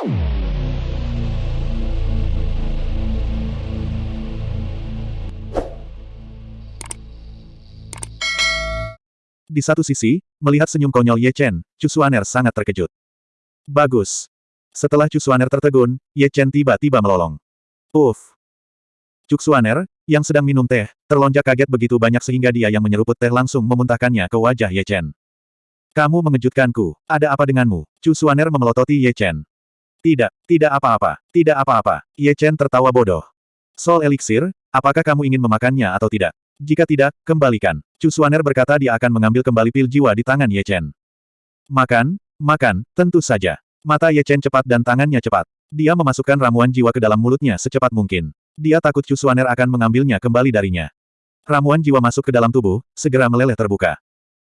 Di satu sisi, melihat senyum konyol Ye Chen, Chu Xuaner sangat terkejut. Bagus. Setelah Chu Xuaner tertegun, Ye Chen tiba-tiba melolong. Uff. Chu Xuaner, yang sedang minum teh, terlonjak kaget begitu banyak sehingga dia yang menyeruput teh langsung memuntahkannya ke wajah Ye Chen. Kamu mengejutkanku. Ada apa denganmu? Chu Xuaner memelototi Ye Chen. Tidak, tidak apa-apa, tidak apa-apa. Ye Chen tertawa bodoh. Soul Elixir, apakah kamu ingin memakannya atau tidak? Jika tidak, kembalikan. Chu Xuaner berkata dia akan mengambil kembali pil jiwa di tangan Ye Chen. Makan, makan, tentu saja. Mata Ye Chen cepat dan tangannya cepat. Dia memasukkan ramuan jiwa ke dalam mulutnya secepat mungkin. Dia takut Chu Xuaner akan mengambilnya kembali darinya. Ramuan jiwa masuk ke dalam tubuh, segera meleleh terbuka.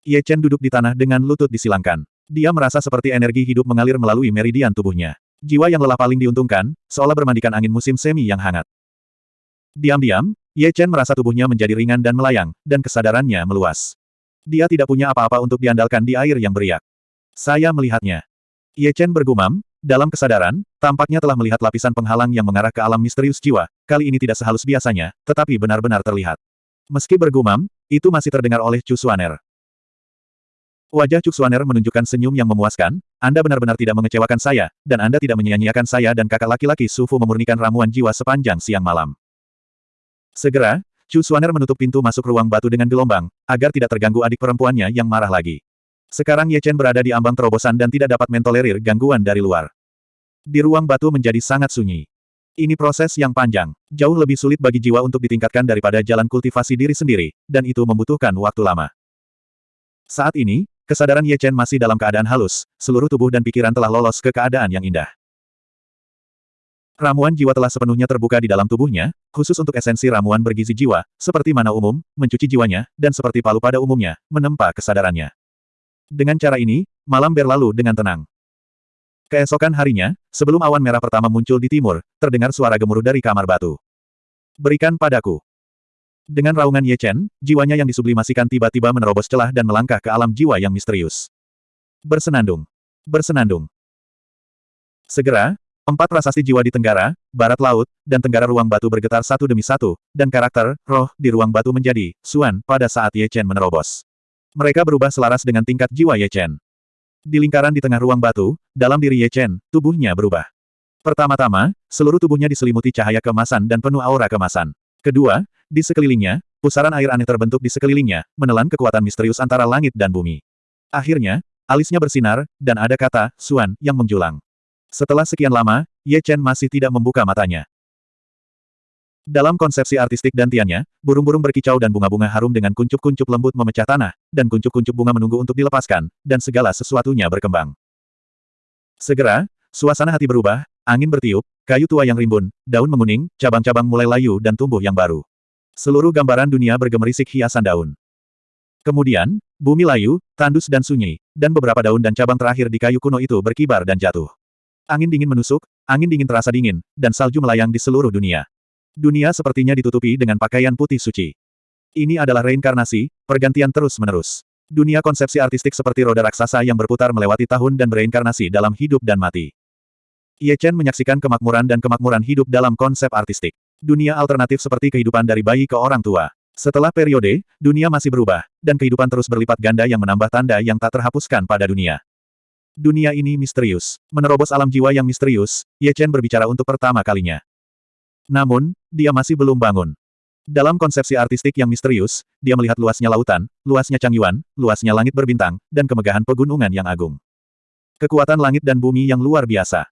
Ye Chen duduk di tanah dengan lutut disilangkan. Dia merasa seperti energi hidup mengalir melalui meridian tubuhnya. Jiwa yang lelah paling diuntungkan, seolah bermandikan angin musim semi yang hangat. Diam-diam, Ye Chen merasa tubuhnya menjadi ringan dan melayang, dan kesadarannya meluas. Dia tidak punya apa-apa untuk diandalkan di air yang beriak. Saya melihatnya. Ye Chen bergumam, dalam kesadaran, tampaknya telah melihat lapisan penghalang yang mengarah ke alam misterius jiwa, kali ini tidak sehalus biasanya, tetapi benar-benar terlihat. Meski bergumam, itu masih terdengar oleh Chu Xuaner. Wajah Chu Xuaner menunjukkan senyum yang memuaskan, Anda benar-benar tidak mengecewakan saya, dan Anda tidak menyia-nyiakan saya dan kakak laki-laki Sufu memurnikan ramuan jiwa sepanjang siang malam. Segera, Chu Xuaner menutup pintu masuk ruang batu dengan gelombang, agar tidak terganggu adik perempuannya yang marah lagi. Sekarang Ye Chen berada di ambang terobosan dan tidak dapat mentolerir gangguan dari luar. Di ruang batu menjadi sangat sunyi. Ini proses yang panjang, jauh lebih sulit bagi jiwa untuk ditingkatkan daripada jalan kultivasi diri sendiri, dan itu membutuhkan waktu lama. Saat ini, kesadaran Ye Chen masih dalam keadaan halus, seluruh tubuh dan pikiran telah lolos ke keadaan yang indah. Ramuan jiwa telah sepenuhnya terbuka di dalam tubuhnya, khusus untuk esensi ramuan bergizi jiwa, seperti mana umum, mencuci jiwanya, dan seperti palu pada umumnya, menempa kesadarannya. Dengan cara ini, malam berlalu dengan tenang. Keesokan harinya, sebelum awan merah pertama muncul di timur, terdengar suara gemuruh dari kamar batu. Berikan padaku. Dengan raungan Ye Chen, jiwanya yang disublimasikan tiba-tiba menerobos celah dan melangkah ke alam jiwa yang misterius. Bersenandung. Bersenandung. Segera, Empat prasasti jiwa di Tenggara, Barat Laut, dan Tenggara Ruang Batu bergetar satu demi satu, dan karakter, roh, di Ruang Batu menjadi, Suan, pada saat Ye Chen menerobos. Mereka berubah selaras dengan tingkat jiwa Ye Chen. Di lingkaran di tengah ruang batu, dalam diri Ye Chen, tubuhnya berubah. Pertama-tama, seluruh tubuhnya diselimuti cahaya kemasan dan penuh aura kemasan. Kedua, di sekelilingnya, pusaran air aneh terbentuk di sekelilingnya, menelan kekuatan misterius antara langit dan bumi. Akhirnya, alisnya bersinar, dan ada kata, Suan, yang menjulang. Setelah sekian lama, Ye Chen masih tidak membuka matanya. Dalam konsepsi artistik dantiannya, burung-burung berkicau dan bunga-bunga harum dengan kuncup-kuncup lembut memecah tanah, dan kuncup-kuncup bunga menunggu untuk dilepaskan, dan segala sesuatunya berkembang. Segera, suasana hati berubah, angin bertiup, kayu tua yang rimbun, daun menguning, cabang-cabang mulai layu dan tumbuh yang baru. Seluruh gambaran dunia bergemerisik hiasan daun. Kemudian, bumi layu, tandus dan sunyi, dan beberapa daun dan cabang terakhir di kayu kuno itu berkibar dan jatuh. Angin dingin menusuk, angin dingin terasa dingin, dan salju melayang di seluruh dunia. Dunia sepertinya ditutupi dengan pakaian putih suci. Ini adalah reinkarnasi, pergantian terus-menerus. Dunia konsepsi artistik seperti roda raksasa yang berputar melewati tahun dan bereinkarnasi dalam hidup dan mati. Ye Chen menyaksikan kemakmuran dan kemakmuran hidup dalam konsep artistik. Dunia alternatif seperti kehidupan dari bayi ke orang tua. Setelah periode, dunia masih berubah, dan kehidupan terus berlipat ganda yang menambah tanda yang tak terhapuskan pada dunia. Dunia ini misterius. Menerobos alam jiwa yang misterius, Ye Chen berbicara untuk pertama kalinya. Namun, dia masih belum bangun. Dalam konsepsi artistik yang misterius, dia melihat luasnya lautan, luasnya Changyuan, luasnya langit berbintang, dan kemegahan pegunungan yang agung. Kekuatan langit dan bumi yang luar biasa.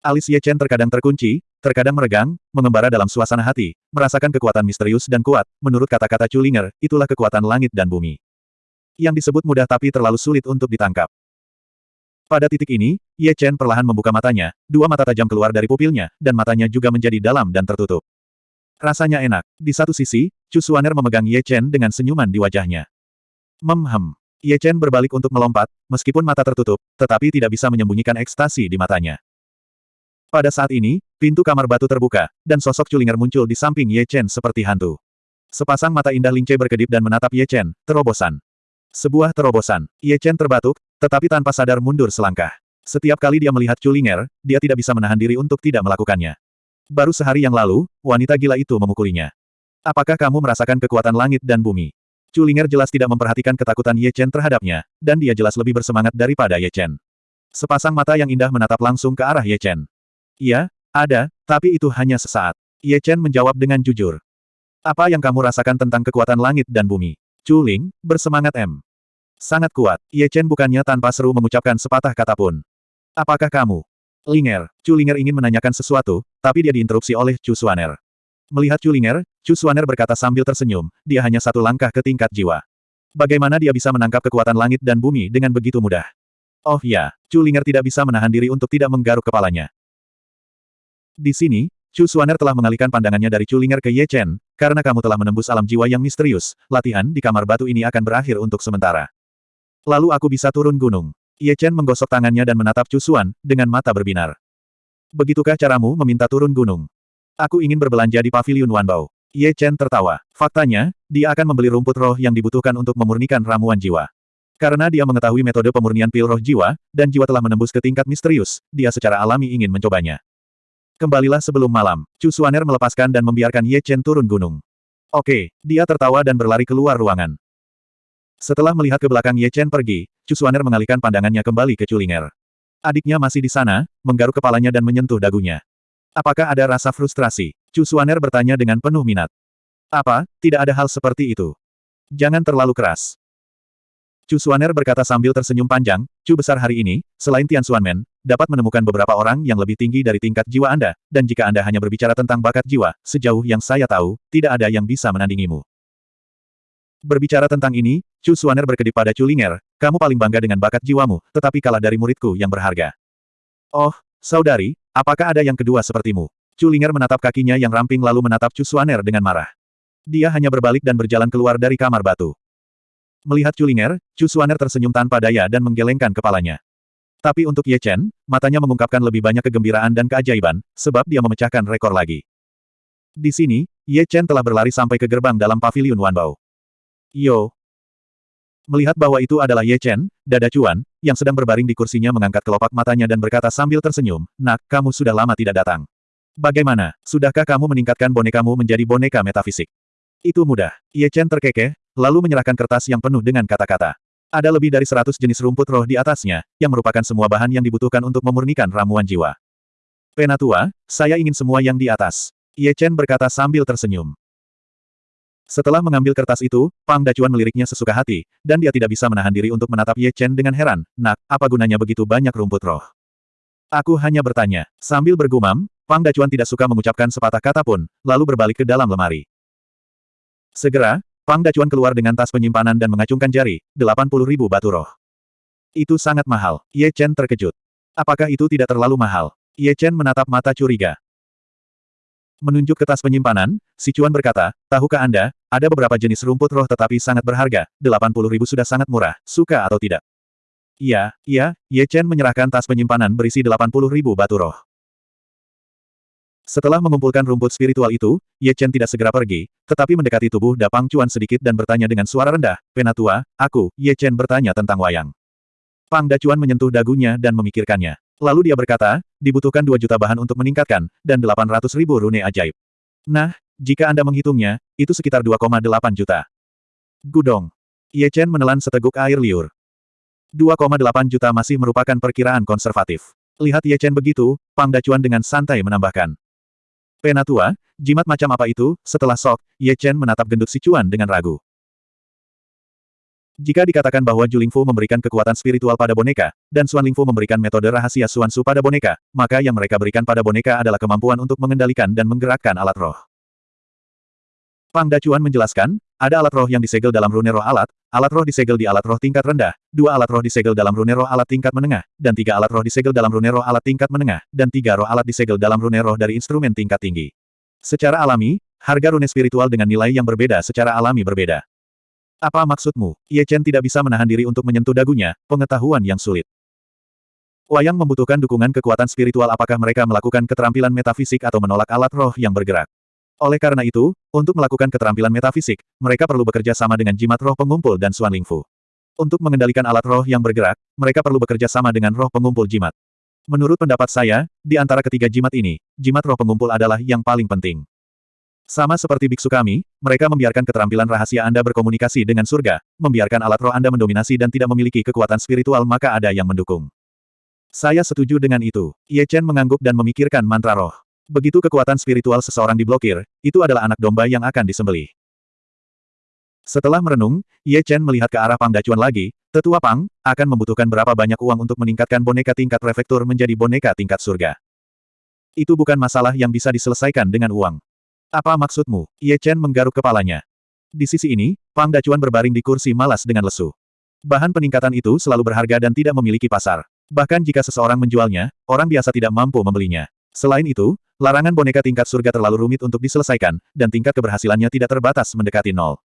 Alis Ye Chen terkadang terkunci, terkadang meregang, mengembara dalam suasana hati, merasakan kekuatan misterius dan kuat, menurut kata-kata Chulinger, itulah kekuatan langit dan bumi. Yang disebut mudah tapi terlalu sulit untuk ditangkap. Pada titik ini, Ye Chen perlahan membuka matanya, dua mata tajam keluar dari pupilnya, dan matanya juga menjadi dalam dan tertutup. Rasanya enak. Di satu sisi, Chu Xuaner memegang Ye Chen dengan senyuman di wajahnya. Memhem. Ye Chen berbalik untuk melompat, meskipun mata tertutup, tetapi tidak bisa menyembunyikan ekstasi di matanya. Pada saat ini, pintu kamar batu terbuka, dan sosok Culinger muncul di samping Ye Chen seperti hantu. Sepasang mata indah Lingce berkedip dan menatap Ye Chen, terobosan. Sebuah terobosan. Ye Chen terbatuk, tetapi tanpa sadar mundur selangkah. Setiap kali dia melihat Culinger, dia tidak bisa menahan diri untuk tidak melakukannya. Baru sehari yang lalu, wanita gila itu memukulinya. Apakah kamu merasakan kekuatan langit dan bumi? Culinger jelas tidak memperhatikan ketakutan Ye Chen terhadapnya, dan dia jelas lebih bersemangat daripada Ye Chen. Sepasang mata yang indah menatap langsung ke arah Ye Chen. Iya, ada, tapi itu hanya sesaat. Ye Chen menjawab dengan jujur. Apa yang kamu rasakan tentang kekuatan langit dan bumi? Culing, bersemangat M. Sangat kuat, Ye Chen bukannya tanpa seru mengucapkan sepatah kata pun. Apakah kamu? Linger, Linger ingin menanyakan sesuatu, tapi dia diinterupsi oleh Chu Suaner. Melihat Linger, Chu Suaner berkata sambil tersenyum, dia hanya satu langkah ke tingkat jiwa. Bagaimana dia bisa menangkap kekuatan langit dan bumi dengan begitu mudah? Oh ya, Linger tidak bisa menahan diri untuk tidak menggaruk kepalanya. Di sini, Chu Suaner telah mengalihkan pandangannya dari Linger ke Ye Chen, karena kamu telah menembus alam jiwa yang misterius, latihan di kamar batu ini akan berakhir untuk sementara. Lalu aku bisa turun gunung. Ye Chen menggosok tangannya dan menatap Chu Xuan, dengan mata berbinar. Begitukah caramu meminta turun gunung? Aku ingin berbelanja di pavilion Wanbao. Ye Chen tertawa. Faktanya, dia akan membeli rumput roh yang dibutuhkan untuk memurnikan ramuan jiwa. Karena dia mengetahui metode pemurnian pil roh jiwa, dan jiwa telah menembus ke tingkat misterius, dia secara alami ingin mencobanya. Kembalilah sebelum malam. Chu Xuaner melepaskan dan membiarkan Ye Chen turun gunung. Oke, dia tertawa dan berlari keluar ruangan. Setelah melihat ke belakang Ye Chen pergi, Chu Xuaner mengalihkan pandangannya kembali ke Culinger. Adiknya masih di sana, menggaruk kepalanya dan menyentuh dagunya. Apakah ada rasa frustrasi? Chu Xuaner bertanya dengan penuh minat. Apa, tidak ada hal seperti itu. Jangan terlalu keras. Chu Xuaner berkata sambil tersenyum panjang, Chu besar hari ini, selain Tian Xuanmen, dapat menemukan beberapa orang yang lebih tinggi dari tingkat jiwa Anda, dan jika Anda hanya berbicara tentang bakat jiwa, sejauh yang saya tahu, tidak ada yang bisa menandingimu. Berbicara tentang ini, Chu Suaner berkedip pada Chu Linger, kamu paling bangga dengan bakat jiwamu, tetapi kalah dari muridku yang berharga. Oh, saudari, apakah ada yang kedua sepertimu? Chu Linger menatap kakinya yang ramping lalu menatap Chu Suaner dengan marah. Dia hanya berbalik dan berjalan keluar dari kamar batu. Melihat Chu Linger, Chu Suaner tersenyum tanpa daya dan menggelengkan kepalanya. Tapi untuk Ye Chen, matanya mengungkapkan lebih banyak kegembiraan dan keajaiban, sebab dia memecahkan rekor lagi. Di sini, Ye Chen telah berlari sampai ke gerbang dalam pavilion Wanbao. Yo. Melihat bahwa itu adalah Ye Chen, dada cuan, yang sedang berbaring di kursinya mengangkat kelopak matanya dan berkata sambil tersenyum, Nak, kamu sudah lama tidak datang. Bagaimana, sudahkah kamu meningkatkan bonekamu menjadi boneka metafisik? Itu mudah. Ye Chen terkekeh, lalu menyerahkan kertas yang penuh dengan kata-kata. Ada lebih dari seratus jenis rumput roh di atasnya, yang merupakan semua bahan yang dibutuhkan untuk memurnikan ramuan jiwa. Penatua, saya ingin semua yang di atas. Ye Chen berkata sambil tersenyum. Setelah mengambil kertas itu, Pang Dacuan meliriknya sesuka hati, dan dia tidak bisa menahan diri untuk menatap Ye Chen dengan heran. Nak, apa gunanya begitu banyak rumput roh? Aku hanya bertanya. Sambil bergumam, Pang Dacuan tidak suka mengucapkan sepatah kata pun, lalu berbalik ke dalam lemari. Segera, Pang Dacuan keluar dengan tas penyimpanan dan mengacungkan jari, 80 ribu batu roh. Itu sangat mahal. Ye Chen terkejut. Apakah itu tidak terlalu mahal? Ye Chen menatap mata curiga. Menunjuk ke tas penyimpanan, si Cuan berkata, tahukah Anda, ada beberapa jenis rumput roh tetapi sangat berharga, 80 ribu sudah sangat murah, suka atau tidak? Iya, iya, Ye Chen menyerahkan tas penyimpanan berisi 80 ribu batu roh. Setelah mengumpulkan rumput spiritual itu, Ye Chen tidak segera pergi, tetapi mendekati tubuh Dapang Cuan sedikit dan bertanya dengan suara rendah, Penatua, aku, Ye Chen bertanya tentang wayang. Pang Dacuan menyentuh dagunya dan memikirkannya. Lalu dia berkata, dibutuhkan 2 juta bahan untuk meningkatkan, dan 800 ribu rune ajaib. Nah, jika Anda menghitungnya, itu sekitar 2,8 juta. Gudong. Ye Chen menelan seteguk air liur. 2,8 juta masih merupakan perkiraan konservatif. Lihat Ye Chen begitu, Pang Dacuan dengan santai menambahkan. Penatua, jimat macam apa itu? Setelah sok, Ye Chen menatap gendut si Cuan dengan ragu. Jika dikatakan bahwa Ju Lingfu memberikan kekuatan spiritual pada boneka, dan Suan Lingfu memberikan metode rahasia Suan Su pada boneka, maka yang mereka berikan pada boneka adalah kemampuan untuk mengendalikan dan menggerakkan alat roh. Pang Dacuan menjelaskan, ada alat roh yang disegel dalam rune roh alat, alat roh disegel di alat roh tingkat rendah, dua alat roh disegel dalam rune roh alat tingkat menengah, dan tiga alat roh disegel dalam rune roh alat tingkat menengah, dan tiga roh alat disegel dalam rune roh dari instrumen tingkat tinggi. Secara alami, harga rune spiritual dengan nilai yang berbeda secara alami berbeda. Apa maksudmu? Ye Chen tidak bisa menahan diri untuk menyentuh dagunya, pengetahuan yang sulit. Wayang membutuhkan dukungan kekuatan spiritual apakah mereka melakukan keterampilan metafisik atau menolak alat roh yang bergerak. Oleh karena itu, untuk melakukan keterampilan metafisik, mereka perlu bekerja sama dengan jimat roh pengumpul dan Suan Lingfu. Untuk mengendalikan alat roh yang bergerak, mereka perlu bekerja sama dengan roh pengumpul jimat. Menurut pendapat saya, di antara ketiga jimat ini, jimat roh pengumpul adalah yang paling penting. Sama seperti biksu kami, mereka membiarkan keterampilan rahasia Anda berkomunikasi dengan surga, membiarkan alat roh Anda mendominasi dan tidak memiliki kekuatan spiritual maka ada yang mendukung. Saya setuju dengan itu. Ye Chen mengangguk dan memikirkan mantra roh. Begitu kekuatan spiritual seseorang diblokir, itu adalah anak domba yang akan disembelih. Setelah merenung, Ye Chen melihat ke arah Pang Dacuan lagi, Tetua Pang, akan membutuhkan berapa banyak uang untuk meningkatkan boneka tingkat prefektur menjadi boneka tingkat surga. Itu bukan masalah yang bisa diselesaikan dengan uang. Apa maksudmu? Ye Chen menggaruk kepalanya. Di sisi ini, Pang Dacuan berbaring di kursi malas dengan lesu. Bahan peningkatan itu selalu berharga dan tidak memiliki pasar. Bahkan jika seseorang menjualnya, orang biasa tidak mampu membelinya. Selain itu, larangan boneka tingkat surga terlalu rumit untuk diselesaikan, dan tingkat keberhasilannya tidak terbatas mendekati nol.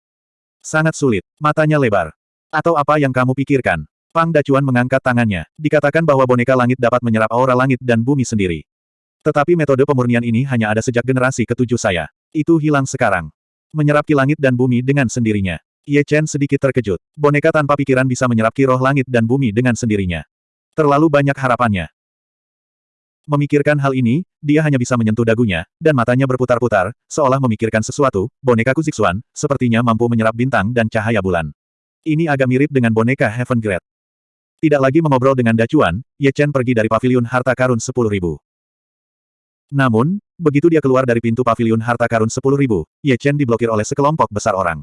Sangat sulit. Matanya lebar. Atau apa yang kamu pikirkan? Pang Dacuan mengangkat tangannya. Dikatakan bahwa boneka langit dapat menyerap aura langit dan bumi sendiri. Tetapi metode pemurnian ini hanya ada sejak generasi ketujuh saya. Itu hilang sekarang. Menyerap ki langit dan bumi dengan sendirinya. Ye Chen sedikit terkejut. Boneka tanpa pikiran bisa menyerap ki roh langit dan bumi dengan sendirinya. Terlalu banyak harapannya. Memikirkan hal ini, dia hanya bisa menyentuh dagunya, dan matanya berputar-putar, seolah memikirkan sesuatu, boneka Kuzixuan, sepertinya mampu menyerap bintang dan cahaya bulan. Ini agak mirip dengan boneka Heaven Great. Tidak lagi mengobrol dengan Dacuan, Ye Chen pergi dari paviliun harta karun 10.000. Namun, begitu dia keluar dari pintu paviliun harta karun 10.000, Ye Chen diblokir oleh sekelompok besar orang.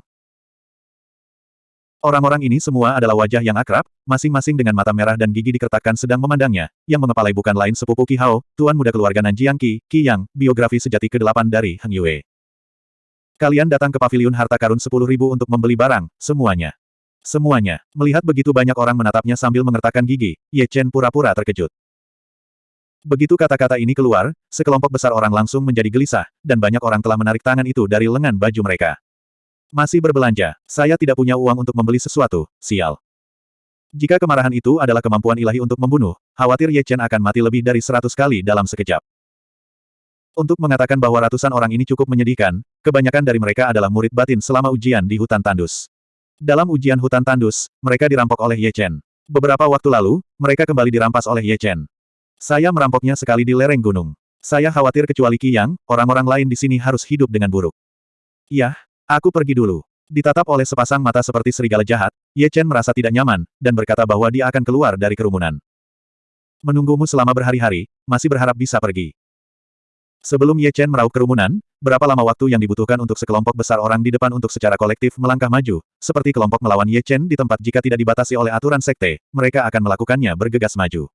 Orang-orang ini semua adalah wajah yang akrab, masing-masing dengan mata merah dan gigi dikertakkan sedang memandangnya, yang mengepalai bukan lain sepupu Qi Hao, tuan muda keluarga Nanjiang Qi, Qi Yang, biografi sejati ke-8 dari Heng Yue. Kalian datang ke paviliun harta karun 10.000 untuk membeli barang, semuanya. Semuanya. Melihat begitu banyak orang menatapnya sambil mengertakkan gigi, Ye Chen pura-pura terkejut. Begitu kata-kata ini keluar, sekelompok besar orang langsung menjadi gelisah, dan banyak orang telah menarik tangan itu dari lengan baju mereka. Masih berbelanja. Saya tidak punya uang untuk membeli sesuatu, sial. Jika kemarahan itu adalah kemampuan ilahi untuk membunuh, khawatir Ye Chen akan mati lebih dari seratus kali dalam sekejap. Untuk mengatakan bahwa ratusan orang ini cukup menyedihkan, kebanyakan dari mereka adalah murid batin selama ujian di hutan tandus. Dalam ujian hutan tandus, mereka dirampok oleh Ye Chen. Beberapa waktu lalu, mereka kembali dirampas oleh Ye Chen. Saya merampoknya sekali di lereng gunung. Saya khawatir kecuali Qi Yang, orang-orang lain di sini harus hidup dengan buruk. Yah, Aku pergi dulu. Ditatap oleh sepasang mata seperti serigala jahat, Ye Chen merasa tidak nyaman, dan berkata bahwa dia akan keluar dari kerumunan. Menunggumu selama berhari-hari, masih berharap bisa pergi. Sebelum Ye Chen meraup kerumunan, berapa lama waktu yang dibutuhkan untuk sekelompok besar orang di depan untuk secara kolektif melangkah maju, seperti kelompok melawan Ye Chen di tempat jika tidak dibatasi oleh aturan sekte, mereka akan melakukannya bergegas maju.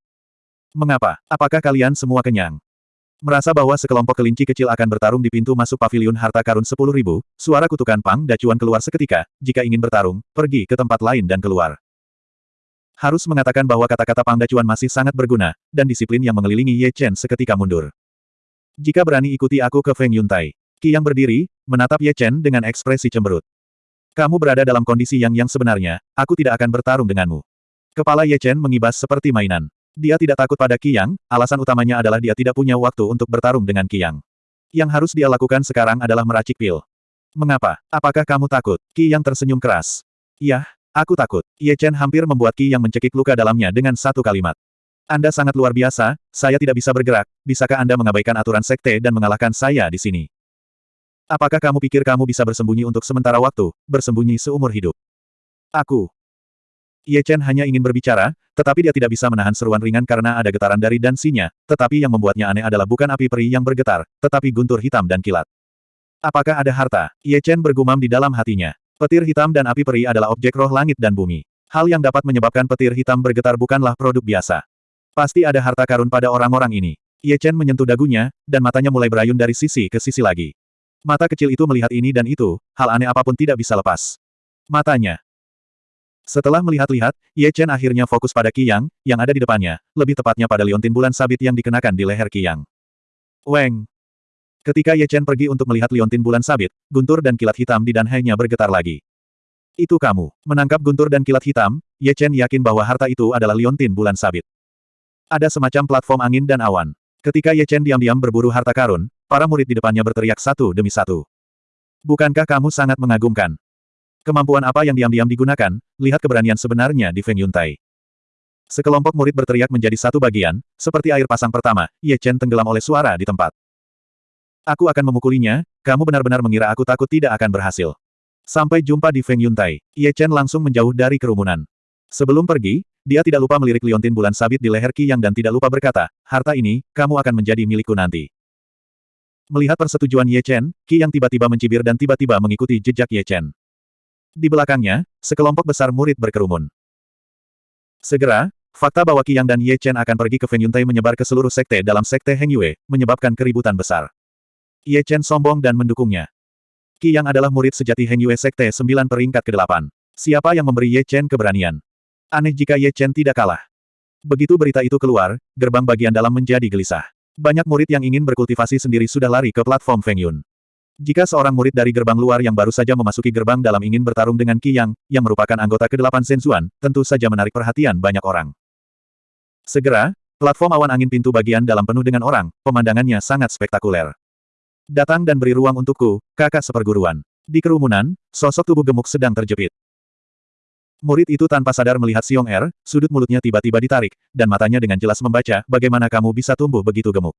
Mengapa? Apakah kalian semua kenyang? Merasa bahwa sekelompok kelinci kecil akan bertarung di pintu masuk paviliun harta karun 10.000, suara kutukan Pang Dacuan keluar seketika, jika ingin bertarung, pergi ke tempat lain dan keluar. Harus mengatakan bahwa kata-kata Pang Dacuan masih sangat berguna, dan disiplin yang mengelilingi Ye Chen seketika mundur. Jika berani ikuti aku ke Feng Yuntai. Qi yang berdiri, menatap Ye Chen dengan ekspresi cemberut. Kamu berada dalam kondisi yang yang sebenarnya, aku tidak akan bertarung denganmu. Kepala Ye Chen mengibas seperti mainan. Dia tidak takut pada Qiyang, alasan utamanya adalah dia tidak punya waktu untuk bertarung dengan Qiyang. Yang harus dia lakukan sekarang adalah meracik pil. Mengapa? Apakah kamu takut? Qiyang tersenyum keras. Iya, aku takut. Ye Chen hampir membuat Qiyang mencekik luka dalamnya dengan satu kalimat. Anda sangat luar biasa, saya tidak bisa bergerak, bisakah Anda mengabaikan aturan sekte dan mengalahkan saya di sini? Apakah kamu pikir kamu bisa bersembunyi untuk sementara waktu, bersembunyi seumur hidup? Aku, Ye Chen hanya ingin berbicara, tetapi dia tidak bisa menahan seruan ringan karena ada getaran dari dansinya, tetapi yang membuatnya aneh adalah bukan api peri yang bergetar, tetapi guntur hitam dan kilat. Apakah ada harta? Ye Chen bergumam di dalam hatinya. Petir hitam dan api peri adalah objek roh langit dan bumi. Hal yang dapat menyebabkan petir hitam bergetar bukanlah produk biasa. Pasti ada harta karun pada orang-orang ini. Ye Chen menyentuh dagunya, dan matanya mulai berayun dari sisi ke sisi lagi. Mata kecil itu melihat ini dan itu, hal aneh apa pun tidak bisa lepas. Matanya, setelah melihat-lihat, Ye Chen akhirnya fokus pada Qi Yang, yang ada di depannya, lebih tepatnya pada liontin bulan sabit yang dikenakan di leher Qi Yang. Weng! Ketika Ye Chen pergi untuk melihat liontin bulan sabit, guntur dan kilat hitam di danhainya bergetar lagi. Itu kamu. Menangkap guntur dan kilat hitam, Ye Chen yakin bahwa harta itu adalah liontin bulan sabit. Ada semacam platform angin dan awan. Ketika Ye Chen diam-diam berburu harta karun, para murid di depannya berteriak satu demi satu. Bukankah kamu sangat mengagumkan? Kemampuan apa yang diam-diam digunakan, lihat keberanian sebenarnya di Feng Yuntai. Sekelompok murid berteriak menjadi satu bagian, seperti air pasang pertama, Ye Chen tenggelam oleh suara di tempat. Aku akan memukulinya, kamu benar-benar mengira aku takut tidak akan berhasil. Sampai jumpa di Feng Yuntai, Ye Chen langsung menjauh dari kerumunan. Sebelum pergi, dia tidak lupa melirik liontin bulan sabit di leher Qi Yang dan tidak lupa berkata, harta ini, kamu akan menjadi milikku nanti. Melihat persetujuan Ye Chen, Qi Yang tiba-tiba mencibir dan tiba-tiba mengikuti jejak Ye Chen. Di belakangnya, sekelompok besar murid berkerumun. Segera, fakta bahwa Qi Yang dan Ye Chen akan pergi ke Feng Yuntai menyebar ke seluruh sekte dalam sekte Heng Yue, menyebabkan keributan besar. Ye Chen sombong dan mendukungnya. Qi Yang adalah murid sejati Heng Yue Sekte 9 peringkat ke-8. Siapa yang memberi Ye Chen keberanian? Aneh jika Ye Chen tidak kalah. Begitu berita itu keluar, gerbang bagian dalam menjadi gelisah. Banyak murid yang ingin berkultivasi sendiri sudah lari ke platform Feng Yun. Jika seorang murid dari gerbang luar yang baru saja memasuki gerbang dalam ingin bertarung dengan Qi Yang, yang merupakan anggota ke-8 Zhenzuan, tentu saja menarik perhatian banyak orang. Segera, platform awan angin pintu bagian dalam penuh dengan orang, pemandangannya sangat spektakuler. Datang dan beri ruang untukku, kakak seperguruan. Di kerumunan, sosok tubuh gemuk sedang terjepit. Murid itu tanpa sadar melihat Xiong Er, sudut mulutnya tiba-tiba ditarik, dan matanya dengan jelas membaca bagaimana kamu bisa tumbuh begitu gemuk.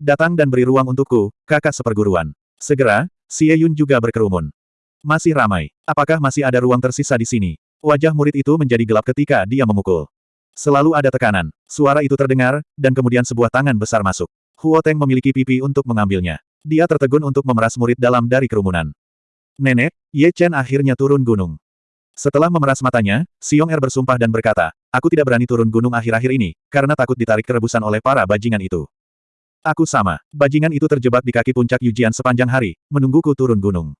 Datang dan beri ruang untukku, kakak seperguruan. Segera, Xie Yun juga berkerumun. Masih ramai. Apakah masih ada ruang tersisa di sini? Wajah murid itu menjadi gelap ketika dia memukul. Selalu ada tekanan. Suara itu terdengar, dan kemudian sebuah tangan besar masuk. Huo Teng memiliki pipi untuk mengambilnya. Dia tertegun untuk memeras murid dalam dari kerumunan. Nenek, Ye Chen akhirnya turun gunung. Setelah memeras matanya, Xiong Er bersumpah dan berkata, Aku tidak berani turun gunung akhir-akhir ini, karena takut ditarik kerebusan oleh para bajingan itu. Aku sama. Bajingan itu terjebak di kaki puncak Yujian sepanjang hari, menungguku turun gunung.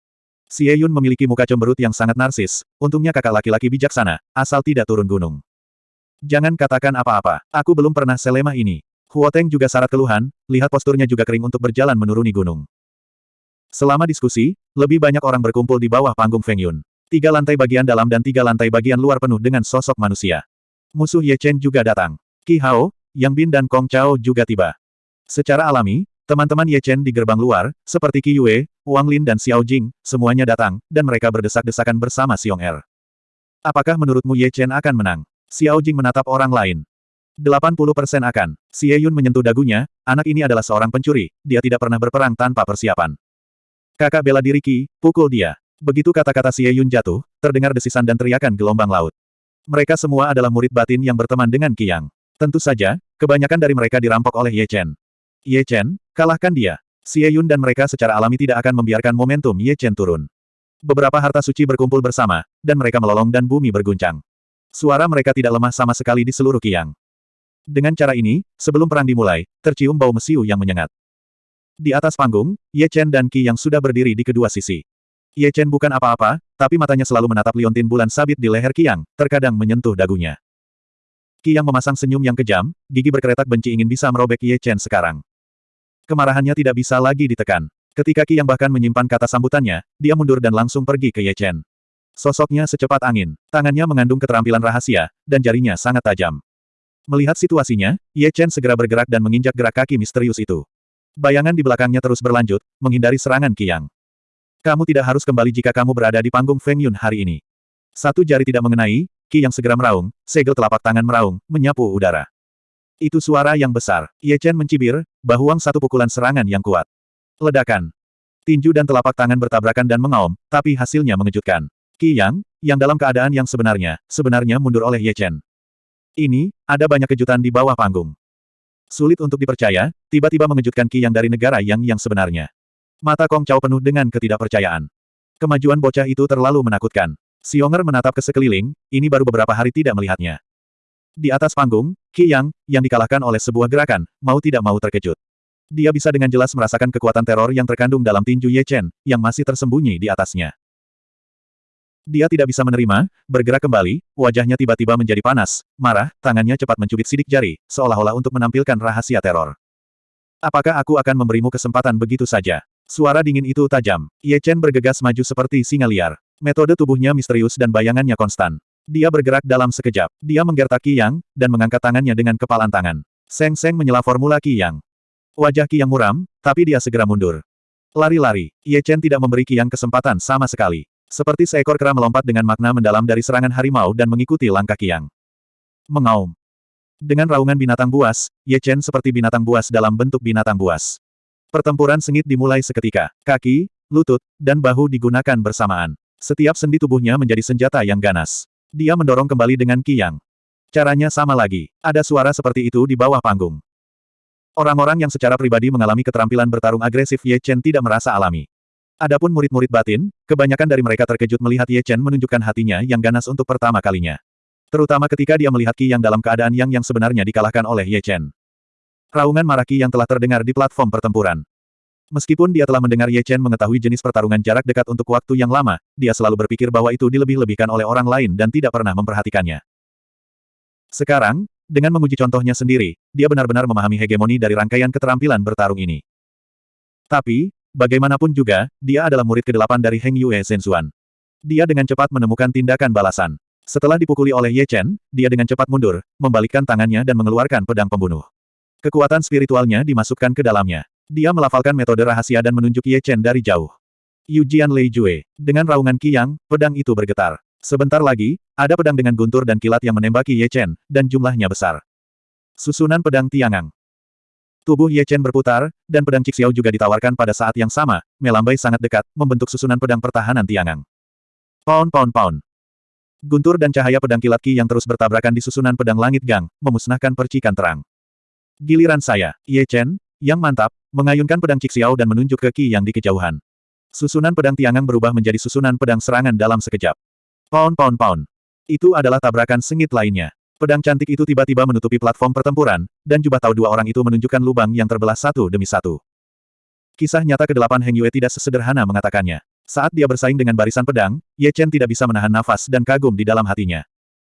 Xie Yun memiliki muka cemberut yang sangat narsis, untungnya kakak laki-laki bijaksana, asal tidak turun gunung. Jangan katakan apa-apa, aku belum pernah selemah ini. Huo Teng juga syarat keluhan, lihat posturnya juga kering untuk berjalan menuruni gunung. Selama diskusi, lebih banyak orang berkumpul di bawah panggung Feng Yun. Tiga lantai bagian dalam dan tiga lantai bagian luar penuh dengan sosok manusia. Musuh Ye Chen juga datang. Qi Hao, Yang Bin dan Kong Chao juga tiba. Secara alami, teman-teman Ye Chen di gerbang luar, seperti Qi Yue, Wang Lin dan Xiao Jing, semuanya datang, dan mereka berdesak-desakan bersama Xiong Er. Apakah menurutmu Ye Chen akan menang? Xiao Jing menatap orang lain. 80% akan. Xie Yun menyentuh dagunya, anak ini adalah seorang pencuri, dia tidak pernah berperang tanpa persiapan. Kakak bela diri Qi, pukul dia. Begitu kata-kata Xie Yun jatuh, terdengar desisan dan teriakan gelombang laut. Mereka semua adalah murid batin yang berteman dengan Qi Yang. Tentu saja, kebanyakan dari mereka dirampok oleh Ye Chen. Ye Chen, kalahkan dia. Xie Yun dan mereka secara alami tidak akan membiarkan momentum Ye Chen turun. Beberapa harta suci berkumpul bersama, dan mereka melolong dan bumi berguncang. Suara mereka tidak lemah sama sekali di seluruh kiang. Dengan cara ini, sebelum perang dimulai, tercium bau mesiu yang menyengat. Di atas panggung, Ye Chen dan Qi yang sudah berdiri di kedua sisi. Ye Chen bukan apa-apa, tapi matanya selalu menatap liontin bulan sabit di leher Qiang, terkadang menyentuh dagunya. Qi yang memasang senyum yang kejam, gigi berkeretak benci ingin bisa merobek Ye Chen sekarang. Kemarahannya tidak bisa lagi ditekan. Ketika Qi yang bahkan menyimpan kata sambutannya, dia mundur dan langsung pergi ke Ye Chen. Sosoknya secepat angin, tangannya mengandung keterampilan rahasia, dan jarinya sangat tajam. Melihat situasinya, Ye Chen segera bergerak dan menginjak gerak kaki misterius itu. Bayangan di belakangnya terus berlanjut, menghindari serangan Qi. Kamu tidak harus kembali jika kamu berada di panggung Feng Yun hari ini. Satu jari tidak mengenai, Qi Yang segera meraung, segel telapak tangan meraung, menyapu udara. Itu suara yang besar. Ye Chen mencibir, bahuang satu pukulan serangan yang kuat. Ledakan. Tinju dan telapak tangan bertabrakan dan mengaum, tapi hasilnya mengejutkan. Qi Yang, yang dalam keadaan yang sebenarnya, sebenarnya mundur oleh Ye Chen. Ini, ada banyak kejutan di bawah panggung. Sulit untuk dipercaya, tiba-tiba mengejutkan Qi Yang dari negara yang yang sebenarnya. Mata Kong Chao penuh dengan ketidakpercayaan. Kemajuan bocah itu terlalu menakutkan. Xionger menatap ke sekeliling, ini baru beberapa hari tidak melihatnya. Di atas panggung, Qi Yang, yang dikalahkan oleh sebuah gerakan, mau tidak mau terkejut. Dia bisa dengan jelas merasakan kekuatan teror yang terkandung dalam tinju Ye Chen, yang masih tersembunyi di atasnya. Dia tidak bisa menerima, bergerak kembali, wajahnya tiba-tiba menjadi panas, marah, tangannya cepat mencubit sidik jari, seolah-olah untuk menampilkan rahasia teror. Apakah aku akan memberimu kesempatan begitu saja? Suara dingin itu tajam. Ye Chen bergegas maju seperti singa liar. Metode tubuhnya misterius dan bayangannya konstan. Dia bergerak dalam sekejap. Dia menggertak Qi Yang, dan mengangkat tangannya dengan kepalan tangan. Seng Seng menyela formula Qi Yang. Wajah Qi Yang muram, tapi dia segera mundur. Lari-lari, Ye Chen tidak memberi Qi Yang kesempatan sama sekali. Seperti seekor kera melompat dengan makna mendalam dari serangan harimau dan mengikuti langkah Kiang. Mengaum. Dengan raungan binatang buas, Ye Chen seperti binatang buas dalam bentuk binatang buas. Pertempuran sengit dimulai seketika. Kaki, lutut, dan bahu digunakan bersamaan. Setiap sendi tubuhnya menjadi senjata yang ganas. Dia mendorong kembali dengan Qiyang. Caranya sama lagi. Ada suara seperti itu di bawah panggung. Orang-orang yang secara pribadi mengalami keterampilan bertarung agresif Ye Chen tidak merasa alami. Adapun murid-murid batin, kebanyakan dari mereka terkejut melihat Ye Chen menunjukkan hatinya yang ganas untuk pertama kalinya. Terutama ketika dia melihat Qi yang dalam keadaan yang yang sebenarnya dikalahkan oleh Ye Chen. Raungan maraki yang telah terdengar di platform pertempuran. Meskipun dia telah mendengar Ye Chen mengetahui jenis pertarungan jarak dekat untuk waktu yang lama, dia selalu berpikir bahwa itu dilebih-lebihkan oleh orang lain dan tidak pernah memperhatikannya. Sekarang, dengan menguji contohnya sendiri, dia benar-benar memahami hegemoni dari rangkaian keterampilan bertarung ini. Tapi, Bagaimanapun juga, dia adalah murid ke-8 dari Heng Yue Zhenzuan. Dia dengan cepat menemukan tindakan balasan. Setelah dipukuli oleh Ye Chen, dia dengan cepat mundur, membalikkan tangannya dan mengeluarkan pedang pembunuh. Kekuatan spiritualnya dimasukkan ke dalamnya. Dia melafalkan metode rahasia dan menunjuk Ye Chen dari jauh. Yujian Lei Jue. Dengan raungan Qiyang, pedang itu bergetar. Sebentar lagi, ada pedang dengan guntur dan kilat yang menembaki Ye Chen, dan jumlahnya besar. Susunan pedang Tiangang. Tubuh Ye Chen berputar, dan pedang Cixiao juga ditawarkan pada saat yang sama, melambai sangat dekat, membentuk susunan pedang pertahanan Tiangang. Pound pound pound. Guntur dan cahaya pedang kilat Ki yang terus bertabrakan di susunan pedang langit gang, memusnahkan percikan terang. Giliran saya, Ye Chen, yang mantap, mengayunkan pedang Cixiao dan menunjuk ke Ki yang di kejauhan. Susunan pedang Tiangang berubah menjadi susunan pedang serangan dalam sekejap. Pound pound pound. Itu adalah tabrakan sengit lainnya. Pedang cantik itu tiba-tiba menutupi platform pertempuran, dan jubah tahu dua orang itu menunjukkan lubang yang terbelah satu demi satu. Kisah nyata ke-8 Heng Yue tidak sesederhana mengatakannya. Saat dia bersaing dengan barisan pedang, Ye Chen tidak bisa menahan nafas dan kagum di dalam hatinya.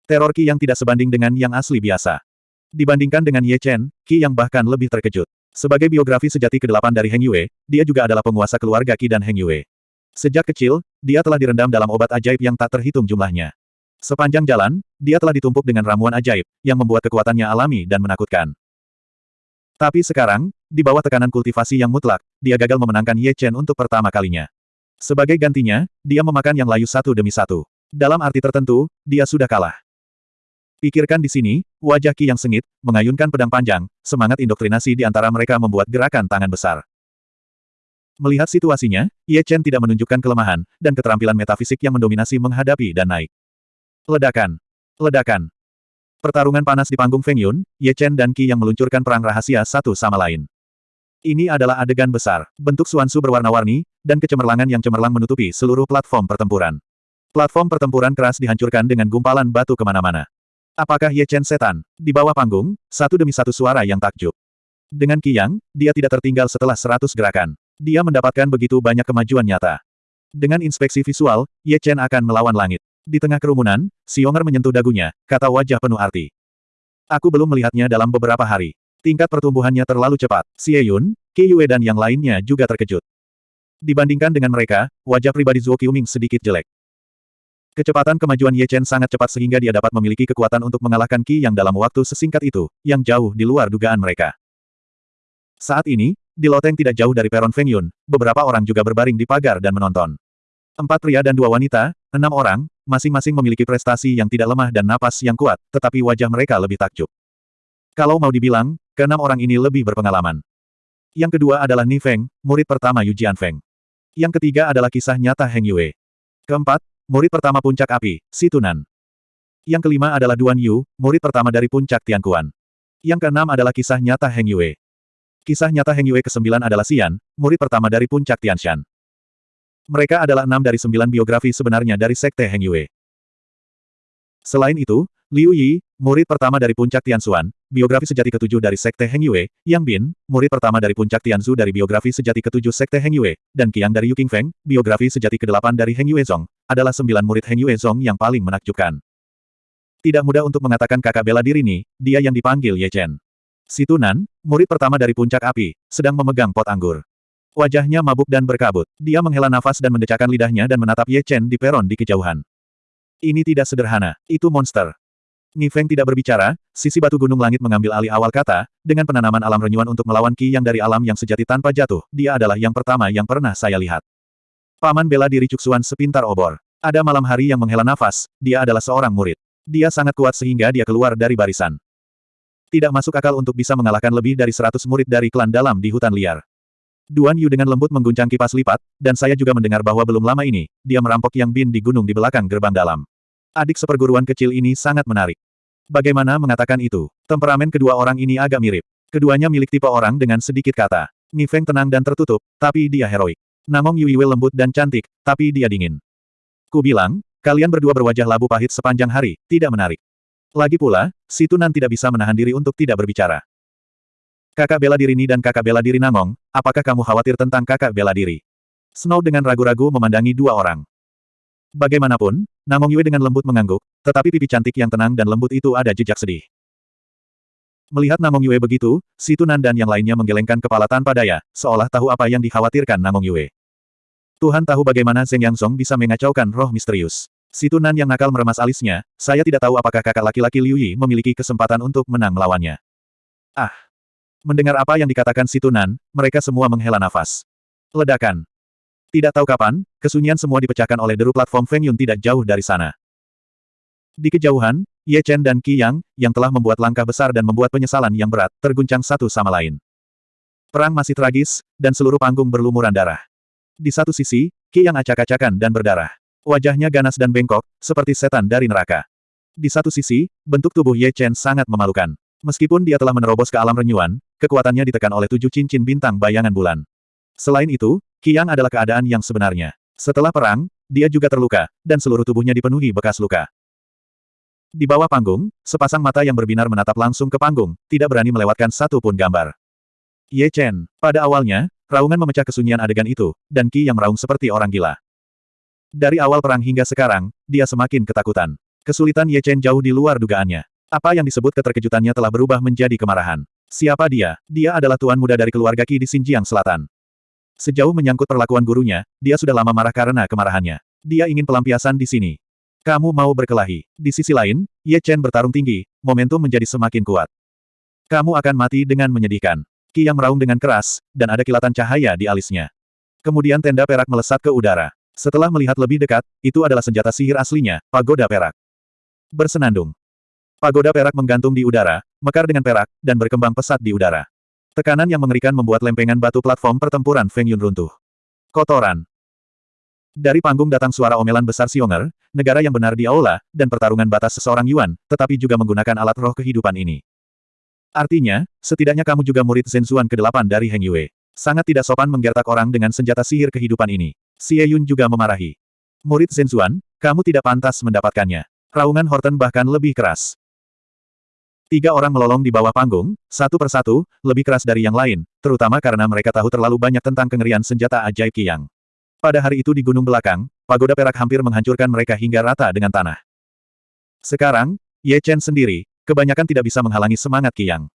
Teror Qi yang tidak sebanding dengan yang asli biasa. Dibandingkan dengan Ye Chen, Qi yang bahkan lebih terkejut. Sebagai biografi sejati ke-8 dari Heng Yue, dia juga adalah penguasa keluarga Qi dan Heng Yue. Sejak kecil, dia telah direndam dalam obat ajaib yang tak terhitung jumlahnya. Sepanjang jalan, dia telah ditumpuk dengan ramuan ajaib, yang membuat kekuatannya alami dan menakutkan. Tapi sekarang, di bawah tekanan kultivasi yang mutlak, dia gagal memenangkan Ye Chen untuk pertama kalinya. Sebagai gantinya, dia memakan yang layu satu demi satu. Dalam arti tertentu, dia sudah kalah. Pikirkan di sini, wajah Ki yang sengit, mengayunkan pedang panjang, semangat indoktrinasi di antara mereka membuat gerakan tangan besar. Melihat situasinya, Ye Chen tidak menunjukkan kelemahan, dan keterampilan metafisik yang mendominasi menghadapi dan naik. Ledakan. Ledakan. Pertarungan panas di panggung Feng Yun, Ye Chen dan Qi yang meluncurkan perang rahasia satu sama lain. Ini adalah adegan besar, bentuk suansu berwarna-warni, dan kecemerlangan yang cemerlang menutupi seluruh platform pertempuran. Platform pertempuran keras dihancurkan dengan gumpalan batu ke mana-mana. Apakah Ye Chen setan? Di bawah panggung, satu demi satu suara yang takjub. Dengan Qiyang, dia tidak tertinggal setelah seratus gerakan. Dia mendapatkan begitu banyak kemajuan nyata. Dengan inspeksi visual, Ye Chen akan melawan langit. Di tengah kerumunan, Xionger menyentuh dagunya, kata wajah penuh arti. Aku belum melihatnya dalam beberapa hari. Tingkat pertumbuhannya terlalu cepat. Xie Yun, Qi Yue dan yang lainnya juga terkejut. Dibandingkan dengan mereka, wajah pribadi Zuo Qiuming sedikit jelek. Kecepatan kemajuan Ye Chen sangat cepat sehingga dia dapat memiliki kekuatan untuk mengalahkan Qi yang dalam waktu sesingkat itu, yang jauh di luar dugaan mereka. Saat ini, di loteng tidak jauh dari peron Feng Yun, beberapa orang juga berbaring di pagar dan menonton. Empat pria dan dua wanita, enam orang, masing-masing memiliki prestasi yang tidak lemah dan napas yang kuat, tetapi wajah mereka lebih takjub. Kalau mau dibilang, keenam orang ini lebih berpengalaman. Yang kedua adalah Ni Feng, murid pertama Yu Jian Feng. Yang ketiga adalah kisah nyata Heng Yue. Keempat, murid pertama puncak api, Si Tunan. Yang kelima adalah Duan Yu, murid pertama dari puncak Tianquan. Yang keenam adalah kisah nyata Heng Yue. Kisah nyata Heng Yue kesembilan adalah Xian, murid pertama dari puncak Tianshan. Mereka adalah enam dari sembilan biografi sebenarnya dari Sekte Heng Yue. Selain itu, Liu Yi, murid pertama dari Puncak Tianxuan, biografi sejati ketujuh dari Sekte Heng Yue, Yang Bin, murid pertama dari Puncak Tianzu dari biografi sejati ketujuh Sekte Heng Yue, dan Qiang dari Yu Feng, biografi sejati kedelapan dari Heng Yue Zong, adalah sembilan murid Heng Yue Zong yang paling menakjubkan. Tidak mudah untuk mengatakan kakak bela diri ini, dia yang dipanggil Ye Chen. Si Tunan, murid pertama dari Puncak Api, sedang memegang pot anggur. Wajahnya mabuk dan berkabut. Dia menghela nafas dan mendecakkan lidahnya dan menatap Ye Chen di peron di kejauhan. Ini tidak sederhana. Itu monster. Ni Feng tidak berbicara, sisi batu gunung langit mengambil alih awal kata, dengan penanaman alam renyuan untuk melawan Ki yang dari alam yang sejati tanpa jatuh, dia adalah yang pertama yang pernah saya lihat. Paman bela diri Cuksuan sepintar obor. Ada malam hari yang menghela nafas, dia adalah seorang murid. Dia sangat kuat sehingga dia keluar dari barisan. Tidak masuk akal untuk bisa mengalahkan lebih dari seratus murid dari klan dalam di hutan liar. Duan Yu dengan lembut mengguncang kipas lipat, dan saya juga mendengar bahwa belum lama ini, dia merampok Yang Bin di gunung di belakang gerbang dalam. Adik seperguruan kecil ini sangat menarik. Bagaimana mengatakan itu? Temperamen kedua orang ini agak mirip. Keduanya milik tipe orang dengan sedikit kata. Ni Feng tenang dan tertutup, tapi dia heroik. Namong Yuiwe lembut dan cantik, tapi dia dingin. Ku bilang, kalian berdua berwajah labu pahit sepanjang hari, tidak menarik. Lagi pula, si Tunan tidak bisa menahan diri untuk tidak berbicara. Kakak bela diri Ni dan kakak bela diri Namong, apakah kamu khawatir tentang kakak bela diri? Snow dengan ragu-ragu memandangi dua orang. Bagaimanapun, Namong Yue dengan lembut mengangguk, tetapi pipi cantik yang tenang dan lembut itu ada jejak sedih. Melihat Namong Yue begitu, si Tunan dan yang lainnya menggelengkan kepala tanpa daya, seolah tahu apa yang dikhawatirkan Namong Yue. Tuhan tahu bagaimana Zheng Yangsong bisa mengacaukan roh misterius. Si Tunan yang nakal meremas alisnya, saya tidak tahu apakah kakak laki-laki Liu Yi memiliki kesempatan untuk menang melawannya. Ah! Mendengar apa yang dikatakan si Tunan, mereka semua menghela nafas. Ledakan. Tidak tahu kapan, kesunyian semua dipecahkan oleh deru platform Feng Yun tidak jauh dari sana. Di kejauhan, Ye Chen dan Qi Yang, yang telah membuat langkah besar dan membuat penyesalan yang berat, terguncang satu sama lain. Perang masih tragis, dan seluruh panggung berlumuran darah. Di satu sisi, Qi Yang acak-acakan dan berdarah. Wajahnya ganas dan bengkok, seperti setan dari neraka. Di satu sisi, bentuk tubuh Ye Chen sangat memalukan. Meskipun dia telah menerobos ke alam renyuan, kekuatannya ditekan oleh tujuh cincin bintang bayangan bulan. Selain itu, Qiang adalah keadaan yang sebenarnya. Setelah perang, dia juga terluka, dan seluruh tubuhnya dipenuhi bekas luka. Di bawah panggung, sepasang mata yang berbinar menatap langsung ke panggung, tidak berani melewatkan satu pun gambar. Ye Chen, pada awalnya, raungan memecah kesunyian adegan itu, dan Qi yang meraung seperti orang gila. Dari awal perang hingga sekarang, dia semakin ketakutan. Kesulitan Ye Chen jauh di luar dugaannya. Apa yang disebut keterkejutannya telah berubah menjadi kemarahan. Siapa dia? Dia adalah tuan muda dari keluarga Qi di Xinjiang Selatan. Sejauh menyangkut perlakuan gurunya, dia sudah lama marah karena kemarahannya. Dia ingin pelampiasan di sini. Kamu mau berkelahi. Di sisi lain, Ye Chen bertarung tinggi, momentum menjadi semakin kuat. Kamu akan mati dengan menyedihkan. Qi yang meraung dengan keras, dan ada kilatan cahaya di alisnya. Kemudian tenda perak melesat ke udara. Setelah melihat lebih dekat, itu adalah senjata sihir aslinya, pagoda perak. Bersenandung. Pagoda perak menggantung di udara, mekar dengan perak, dan berkembang pesat di udara. Tekanan yang mengerikan membuat lempengan batu platform pertempuran Feng Yun runtuh. Kotoran. Dari panggung datang suara omelan besar Xionger, negara yang benar di aula, dan pertarungan batas seseorang Yuan, tetapi juga menggunakan alat roh kehidupan ini. Artinya, setidaknya kamu juga murid Zhenzuan ke-8 dari Heng Yue. Sangat tidak sopan menggertak orang dengan senjata sihir kehidupan ini. Xie Yun juga memarahi. Murid Zhenzuan, kamu tidak pantas mendapatkannya. Raungan Horton bahkan lebih keras. Tiga orang melolong di bawah panggung, satu persatu, lebih keras dari yang lain, terutama karena mereka tahu terlalu banyak tentang kengerian senjata ajaib Qiyang. Pada hari itu di gunung belakang, pagoda perak hampir menghancurkan mereka hingga rata dengan tanah. Sekarang, Ye Chen sendiri, kebanyakan tidak bisa menghalangi semangat Qiyang.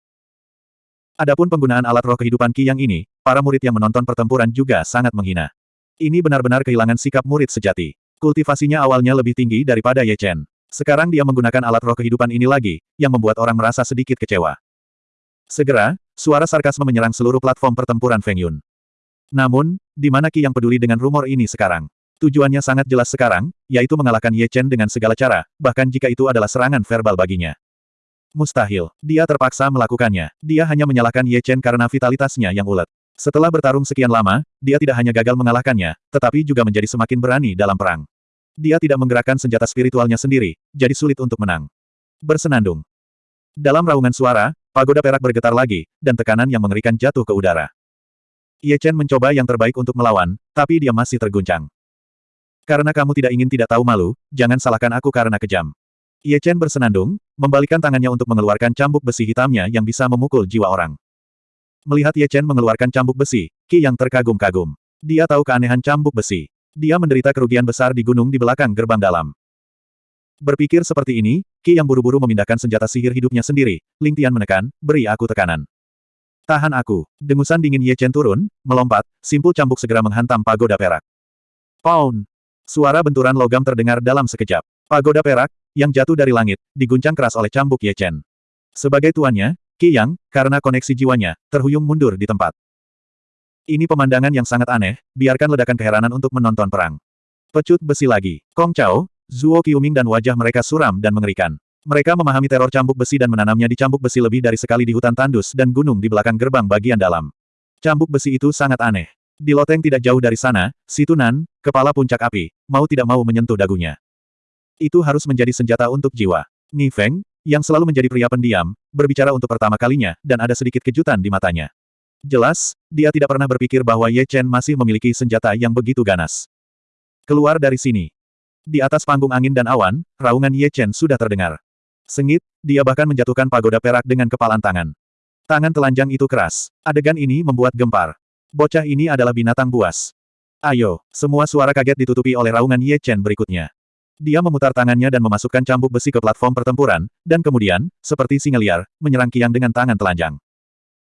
Adapun penggunaan alat roh kehidupan Qiyang ini, para murid yang menonton pertempuran juga sangat menghina. Ini benar-benar kehilangan sikap murid sejati. Kultivasinya awalnya lebih tinggi daripada Ye Chen. Sekarang dia menggunakan alat roh kehidupan ini lagi, yang membuat orang merasa sedikit kecewa. Segera, suara sarkasme menyerang seluruh platform pertempuran Feng Yun. Namun, di mana Qi yang peduli dengan rumor ini sekarang? Tujuannya sangat jelas sekarang, yaitu mengalahkan Ye Chen dengan segala cara, bahkan jika itu adalah serangan verbal baginya. Mustahil. Dia terpaksa melakukannya. Dia hanya menyalahkan Ye Chen karena vitalitasnya yang ulet. Setelah bertarung sekian lama, dia tidak hanya gagal mengalahkannya, tetapi juga menjadi semakin berani dalam perang. Dia tidak menggerakkan senjata spiritualnya sendiri, jadi sulit untuk menang. Bersenandung. Dalam raungan suara, pagoda perak bergetar lagi, dan tekanan yang mengerikan jatuh ke udara. Ye Chen mencoba yang terbaik untuk melawan, tapi dia masih terguncang. Karena kamu tidak ingin tidak tahu malu, jangan salahkan aku karena kejam. Ye Chen bersenandung, membalikkan tangannya untuk mengeluarkan cambuk besi hitamnya yang bisa memukul jiwa orang. Melihat Ye Chen mengeluarkan cambuk besi, Qi yang terkagum-kagum. Dia tahu keanehan cambuk besi. Dia menderita kerugian besar di gunung di belakang gerbang dalam. Berpikir seperti ini, Qi yang buru-buru memindahkan senjata sihir hidupnya sendiri, Ling Tian menekan, beri aku tekanan. Tahan aku. Dengusan dingin Ye Chen turun, melompat, simpul cambuk segera menghantam pagoda perak. Pound! Suara benturan logam terdengar dalam sekejap. Pagoda perak, yang jatuh dari langit, diguncang keras oleh cambuk Ye Chen. Sebagai tuannya, Qi Yang, karena koneksi jiwanya, terhuyung mundur di tempat. Ini pemandangan yang sangat aneh, biarkan ledakan keheranan untuk menonton perang. Pecut besi lagi. Kong Chao, Zuo Qiuming dan wajah mereka suram dan mengerikan. Mereka memahami teror cambuk besi dan menanamnya di cambuk besi lebih dari sekali di hutan tandus dan gunung di belakang gerbang bagian dalam. Cambuk besi itu sangat aneh. Di loteng tidak jauh dari sana, si Tunan, kepala puncak api, mau tidak mau menyentuh dagunya. Itu harus menjadi senjata untuk jiwa. Ni Feng, yang selalu menjadi pria pendiam, berbicara untuk pertama kalinya, dan ada sedikit kejutan di matanya. Jelas, dia tidak pernah berpikir bahwa Ye Chen masih memiliki senjata yang begitu ganas. Keluar dari sini. Di atas panggung angin dan awan, raungan Ye Chen sudah terdengar. Sengit, dia bahkan menjatuhkan pagoda perak dengan kepalan tangan. Tangan telanjang itu keras. Adegan ini membuat gempar. Bocah ini adalah binatang buas. Ayo, semua suara kaget ditutupi oleh raungan Ye Chen berikutnya. Dia memutar tangannya dan memasukkan cambuk besi ke platform pertempuran, dan kemudian, seperti singa liar, menyerang Kiang dengan tangan telanjang.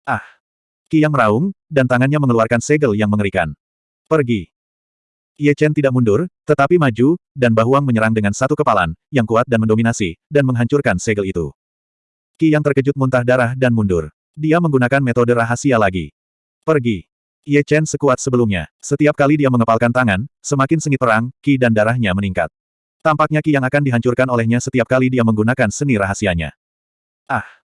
Ah! Kiang meraung, dan tangannya mengeluarkan segel yang mengerikan. Pergi! Ye Chen tidak mundur, tetapi maju, dan Bahuang menyerang dengan satu kepalan, yang kuat dan mendominasi, dan menghancurkan segel itu. Ki yang terkejut muntah darah dan mundur. Dia menggunakan metode rahasia lagi. Pergi. Ye Chen sekuat sebelumnya. Setiap kali dia mengepalkan tangan, semakin sengit perang, ki dan darahnya meningkat. Tampaknya Ki yang akan dihancurkan olehnya setiap kali dia menggunakan seni rahasianya. Ah!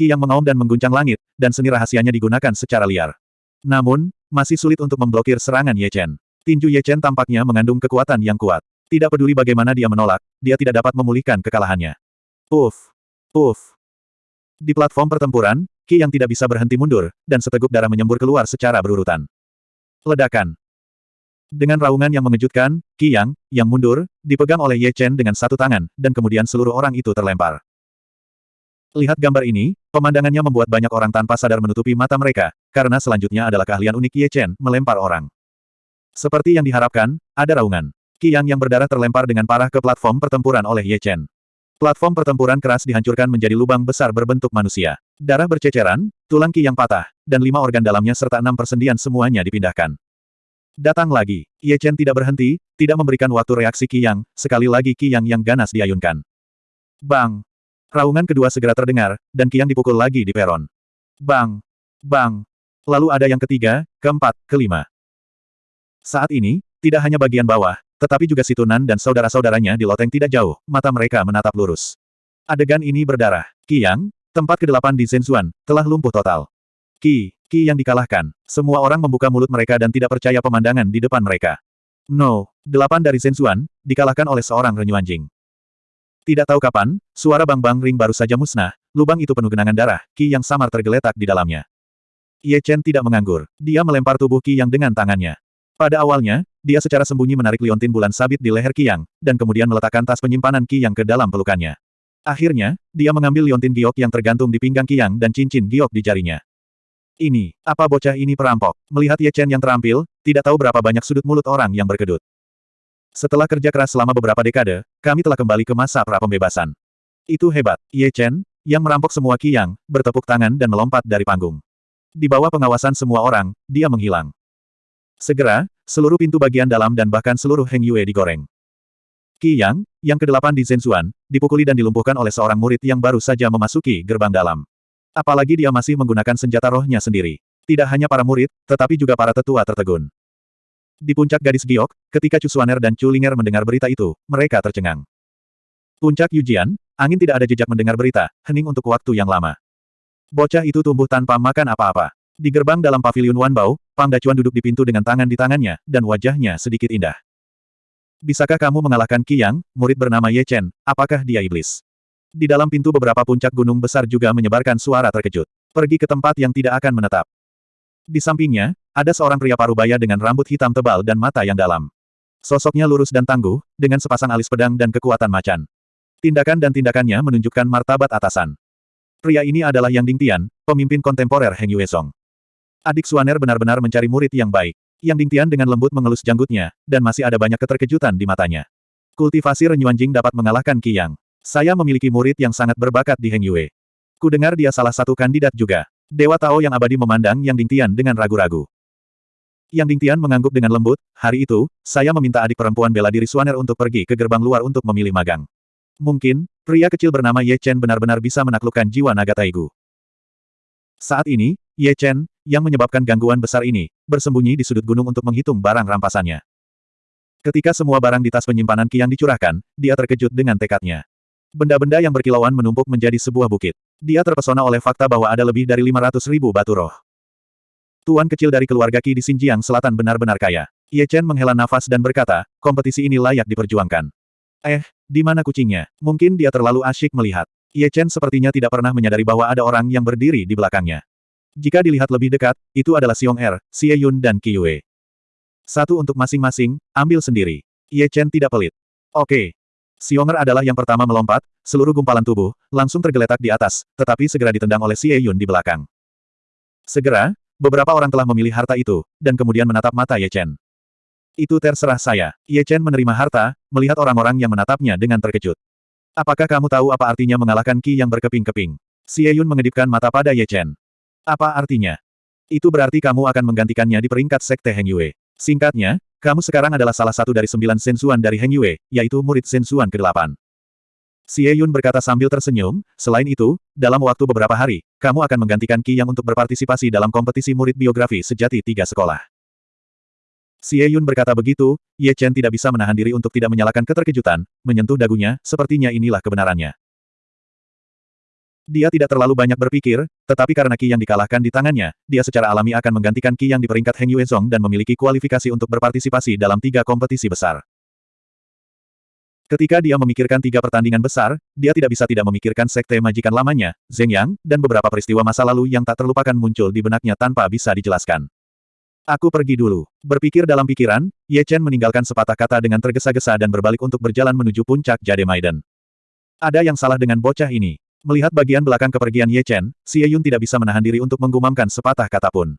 Ki yang mengaum dan mengguncang langit, dan seni rahasianya digunakan secara liar. Namun, masih sulit untuk memblokir serangan Ye Chen. Tinju Ye Chen tampaknya mengandung kekuatan yang kuat. Tidak peduli bagaimana dia menolak, dia tidak dapat memulihkan kekalahannya. Puff! Puff! Di platform pertempuran, Ki yang tidak bisa berhenti mundur, dan seteguk darah menyembur keluar secara berurutan. Ledakan. Dengan raungan yang mengejutkan, Qi Yang, yang mundur, dipegang oleh Ye Chen dengan satu tangan, dan kemudian seluruh orang itu terlempar. Lihat gambar ini, pemandangannya membuat banyak orang tanpa sadar menutupi mata mereka, karena selanjutnya adalah keahlian unik Ye Chen, melempar orang. Seperti yang diharapkan, ada raungan. Qi Yang yang berdarah terlempar dengan parah ke platform pertempuran oleh Ye Chen. Platform pertempuran keras dihancurkan menjadi lubang besar berbentuk manusia. Darah berceceran, tulang Qi Yang patah, dan lima organ dalamnya serta enam persendian semuanya dipindahkan. Datang lagi. Ye Chen tidak berhenti, tidak memberikan waktu reaksi Qi Yang, sekali lagi Qi Yang yang ganas diayunkan. Bang! Raungan kedua segera terdengar, dan Qi Yang dipukul lagi di peron. Bang! Bang! Lalu ada yang ketiga, keempat, kelima. Saat ini, tidak hanya bagian bawah, tetapi juga Situnan dan saudara-saudaranya di loteng tidak jauh, mata mereka menatap lurus. Adegan ini berdarah. Qi Yang, tempat ke-8 di Zhenzuan, telah lumpuh total. Qi, Qi yang dikalahkan. Semua orang membuka mulut mereka dan tidak percaya pemandangan di depan mereka. No, delapan dari Zhenzuan, dikalahkan oleh seorang renyuanjing. Tidak tahu kapan, suara bang-bang ring baru saja musnah, lubang itu penuh genangan darah, Qi yang samar tergeletak di dalamnya. Ye Chen tidak menganggur, dia melempar tubuh Qi yang dengan tangannya. Pada awalnya, dia secara sembunyi menarik liontin bulan sabit di leher Qi Yang, dan kemudian meletakkan tas penyimpanan Qi Yang ke dalam pelukannya. Akhirnya, dia mengambil liontin giok yang tergantung di pinggang Qi Yang dan cincin giok di jarinya. Ini, apa bocah ini perampok? Melihat Ye Chen yang terampil, tidak tahu berapa banyak sudut mulut orang yang berkedut. Setelah kerja keras selama beberapa dekade, kami telah kembali ke masa pra-pembebasan. Itu hebat. Ye Chen, yang merampok semua Qiyang, bertepuk tangan dan melompat dari panggung. Di bawah pengawasan semua orang, dia menghilang. Segera, seluruh pintu bagian dalam dan bahkan seluruh Heng Yue digoreng. Qi Yang, yang kedelapan di Zhenzuan, dipukuli dan dilumpuhkan oleh seorang murid yang baru saja memasuki gerbang dalam. Apalagi dia masih menggunakan senjata rohnya sendiri. Tidak hanya para murid, tetapi juga para tetua tertegun. Di puncak gadis giok, ketika Chu Suaner dan Chu Linger mendengar berita itu, mereka tercengang. Puncak Yujian, angin tidak ada jejak mendengar berita, hening untuk waktu yang lama. Bocah itu tumbuh tanpa makan apa-apa. Di gerbang dalam pavilion Wanbao, Pang Dacuan duduk di pintu dengan tangan di tangannya, dan wajahnya sedikit indah. Bisakah kamu mengalahkan Qi Yang, murid bernama Ye Chen, apakah dia iblis? Di dalam pintu beberapa puncak gunung besar juga menyebarkan suara terkejut. Pergi ke tempat yang tidak akan menetap. Di sampingnya, ada seorang pria parubaya dengan rambut hitam tebal dan mata yang dalam. Sosoknya lurus dan tangguh, dengan sepasang alis pedang dan kekuatan macan. Tindakan dan tindakannya menunjukkan martabat atasan. Pria ini adalah Yang Dingtian, pemimpin kontemporer Heng Yuezong. Adik Suaner benar-benar mencari murid yang baik. Yang Dingtian dengan lembut mengelus janggutnya, dan masih ada banyak keterkejutan di matanya. Kultivasi Renyuanjing dapat mengalahkan Qi Yang. Saya memiliki murid yang sangat berbakat di Heng Yue. Ku dengar dia salah satu kandidat juga. Dewa Tao yang abadi memandang Yang Dingtian dengan ragu-ragu. Yang Dingtian mengangguk dengan lembut, hari itu, saya meminta adik perempuan bela diri Suaner untuk pergi ke gerbang luar untuk memilih magang. Mungkin, pria kecil bernama Ye Chen benar-benar bisa menaklukkan jiwa naga Taigu. Saat ini, Ye Chen, yang menyebabkan gangguan besar ini, bersembunyi di sudut gunung untuk menghitung barang rampasannya. Ketika semua barang di tas penyimpanan Qiang dicurahkan, dia terkejut dengan tekadnya. Benda-benda yang berkilauan menumpuk menjadi sebuah bukit. Dia terpesona oleh fakta bahwa ada lebih dari 500 ribu batu roh. Tuan kecil dari keluarga Qi di Xinjiang Selatan benar-benar kaya. Ye Chen menghela nafas dan berkata, kompetisi ini layak diperjuangkan. Eh, di mana kucingnya? Mungkin dia terlalu asyik melihat. Ye Chen sepertinya tidak pernah menyadari bahwa ada orang yang berdiri di belakangnya. Jika dilihat lebih dekat, itu adalah Xiong Er, Xie Yun dan Qi Yue. Satu untuk masing-masing, ambil sendiri. Ye Chen tidak pelit. Oke. Xiong Er adalah yang pertama melompat, seluruh gumpalan tubuh, langsung tergeletak di atas, tetapi segera ditendang oleh Xie Yun di belakang. Segera, beberapa orang telah memilih harta itu, dan kemudian menatap mata Ye Chen. Itu terserah saya. Ye Chen menerima harta, melihat orang-orang yang menatapnya dengan terkejut. Apakah kamu tahu apa artinya mengalahkan Qi yang berkeping-keping? Xie Yun mengedipkan mata pada Ye Chen. Apa artinya? Itu berarti kamu akan menggantikannya di peringkat Sekte Heng Yue. Singkatnya, kamu sekarang adalah salah satu dari sembilan sensuan dari Heng Yue, yaitu murid sensuan ke-8. Xie Yun berkata sambil tersenyum, selain itu, dalam waktu beberapa hari, kamu akan menggantikan Qi yang untuk berpartisipasi dalam kompetisi murid biografi sejati tiga sekolah. Xie Yun berkata begitu, Ye Chen tidak bisa menahan diri untuk tidak menyalakan keterkejutan, menyentuh dagunya, sepertinya inilah kebenarannya. Dia tidak terlalu banyak berpikir, tetapi karena Qi yang dikalahkan di tangannya, dia secara alami akan menggantikan Qi yang di peringkat Heng Yue Zong dan memiliki kualifikasi untuk berpartisipasi dalam tiga kompetisi besar. Ketika dia memikirkan tiga pertandingan besar, dia tidak bisa tidak memikirkan sekte majikan lamanya, Zheng Yang, dan beberapa peristiwa masa lalu yang tak terlupakan muncul di benaknya tanpa bisa dijelaskan. Aku pergi dulu. Berpikir dalam pikiran, Ye Chen meninggalkan sepatah kata dengan tergesa-gesa dan berbalik untuk berjalan menuju puncak Jade Maiden. Ada yang salah dengan bocah ini. Melihat bagian belakang kepergian Ye Chen, Xie Yun tidak bisa menahan diri untuk menggumamkan sepatah kata pun.